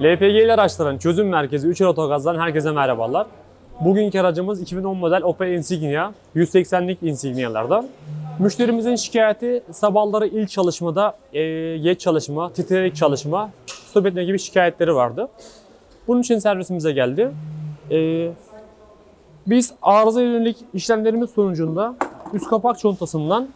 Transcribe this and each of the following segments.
LPG'li araçların çözüm merkezi 3 Otogaz'dan herkese merhabalar. Bugünkü aracımız 2010 model Opel Insignia, 180'lik Insignia'lardan. Müşterimizin şikayeti sabahları ilk çalışmada e, geç çalışma, titreyerek çalışma, stop etme gibi şikayetleri vardı. Bunun için servisimize geldi. E, biz arıza yönelik işlemlerimiz sonucunda üst kapak çontasından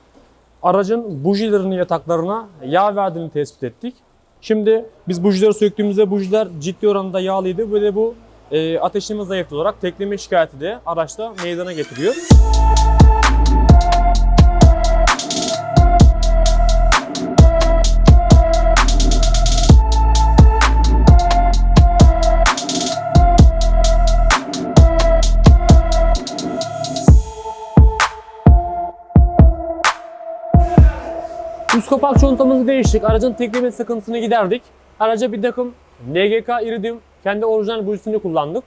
aracın bujilerini yataklarına yağ verdiğini tespit ettik. Şimdi biz bujileri söktüğümüzde bujiler ciddi oranda yağlıydı ve de bu e, ateşleme zayıflığı olarak tekleme şikayeti de araçta meydana getiriyor. Üst kapak çontamızı değiştik. Aracın tekleme sıkıntısını giderdik. Araca bir takım NGK Iridium kendi orijinal bujisini kullandık.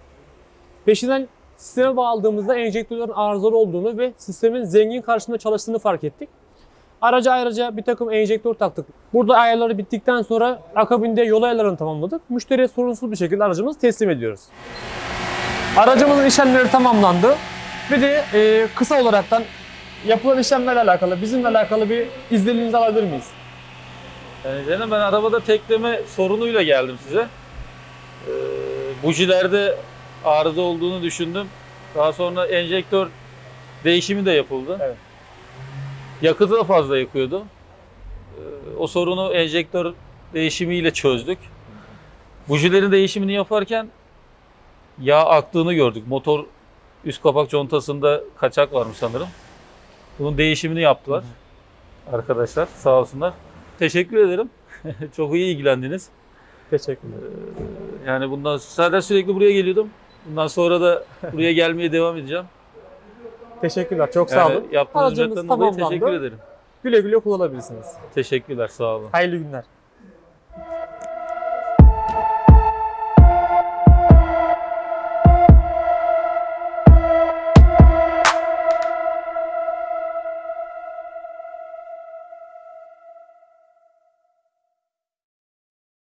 Peşinden sisteme bağladığımızda enjektörlerin arızalı olduğunu ve sistemin zengin karşısında çalıştığını fark ettik. Araca ayrıca bir takım enjektör taktık. Burada ayarları bittikten sonra akabinde yol ayarlarını tamamladık. Müşteriye sorunsuz bir şekilde aracımızı teslim ediyoruz. Aracımızın işlemleri tamamlandı. Bir de e, kısa olaraktan yapılan işlemlerle alakalı, bizimle alakalı bir izleniminizi alabilir miyiz? Yani canım ben arabada tekleme sorunuyla geldim size. Ee, bujilerde arıza olduğunu düşündüm. Daha sonra enjektör değişimi de yapıldı. Evet. Yakıtı da fazla yakıyordu. Ee, o sorunu enjektör değişimiyle çözdük. Bujilerin değişimini yaparken yağ aktığını gördük. Motor üst kapak contasında kaçak varmış sanırım. Bunun değişimini yaptılar. Arkadaşlar sağ olsunlar. Teşekkür ederim. Çok iyi ilgilendiniz. Teşekkürler. Yani bundan zaten sürekli buraya geliyordum. Bundan sonra da buraya gelmeye devam edeceğim. Teşekkürler. Çok sağ Yani olun. yaptığınız Aracımız dolayı tamamlandı. teşekkür ederim. Güle güle kullanabilirsiniz. Teşekkürler, sağ olun. Hayırlı günler.